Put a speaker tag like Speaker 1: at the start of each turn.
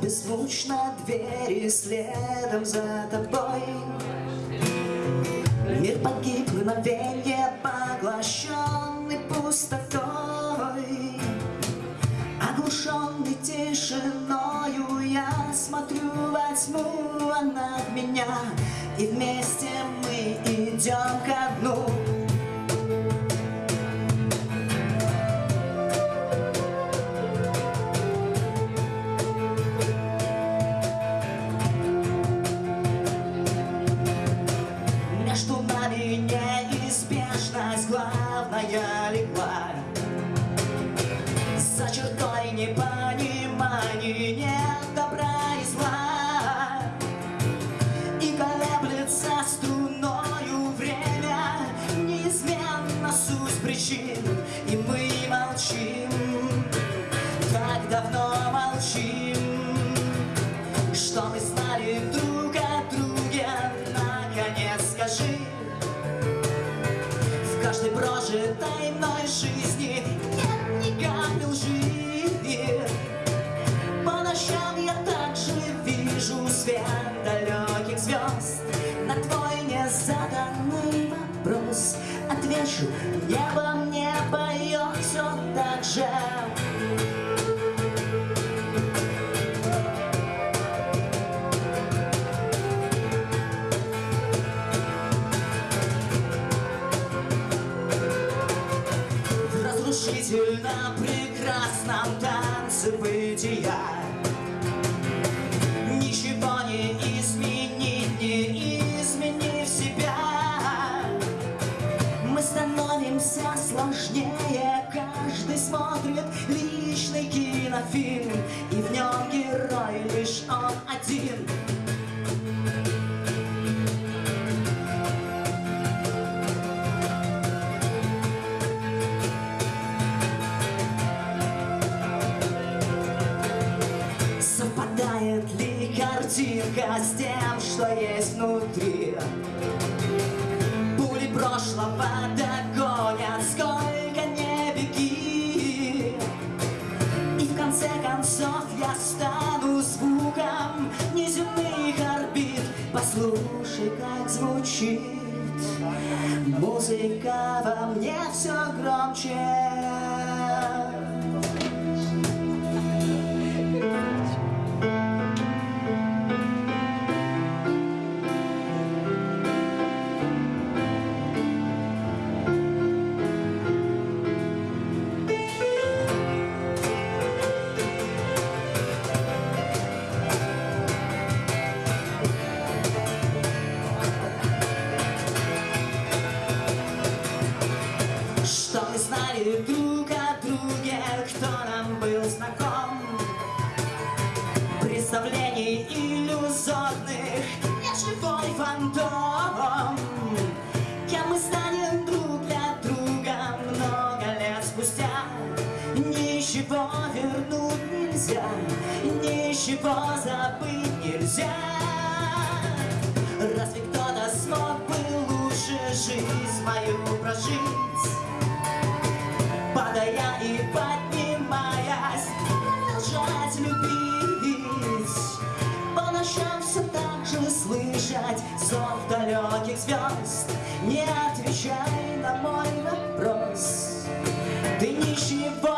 Speaker 1: беззвучно двери следом за тобой. Мир погиб, мгновенье поглощенный пустотой. Оглушенный тишиною я смотрю во тьму, она в меня. И вместе мы идем ко дну причин И мы молчим. Так давно молчим Что мы знали друг о друге Наконец скажи В каждой прожитой мной небо мне поет все так же В разрушительно прекрасном танце бытия смотрит личный кинофильм И в нем герой лишь он один Совпадает ли картинка с тем, что есть внутри? Пули прошлого догонят, Послушай, как звучит музыка во мне все громче Ничего вернуть нельзя, ничего забыть нельзя. Разве кто-то смог бы лучше жизнь мою прожить? Падая и поднимаясь, продолжать любить. По ночам все так же слышать зов далеких звезд. Не отвечай на мой вопрос, ты ничего